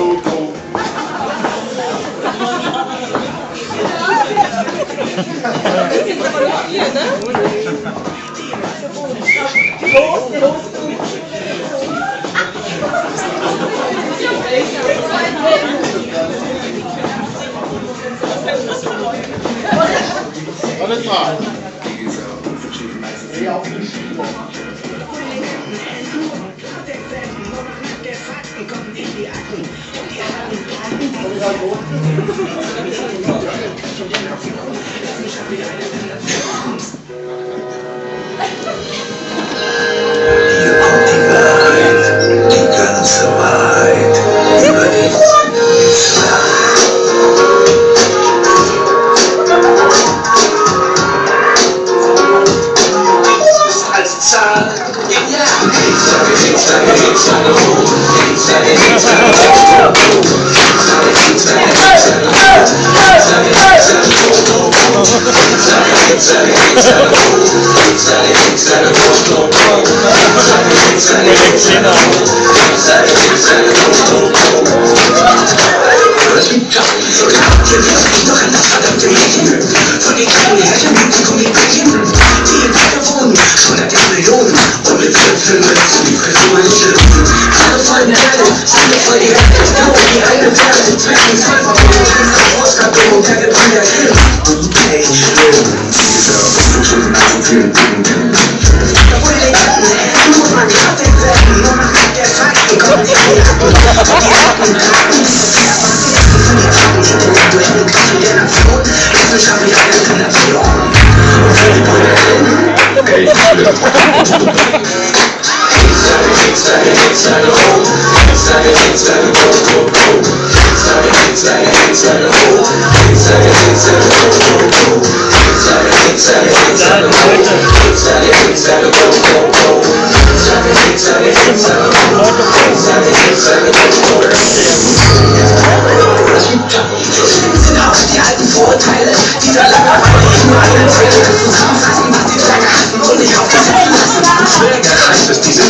go, go. Alles klar. Wie gesagt, verschiedene Meister. Sehr auf den Schienen. Thank you. Vielen Dank. Inside, inside, It's inside, inside, inside, inside, inside,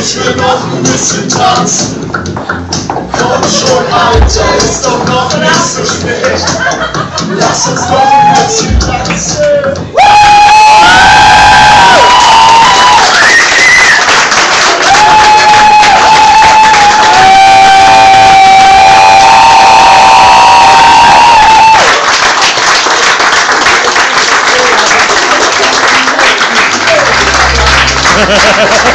ich will noch ein bisschen tanzen. Komm schon, Alter, ist doch noch nicht so spät. Lass uns doch ein bisschen tanzen.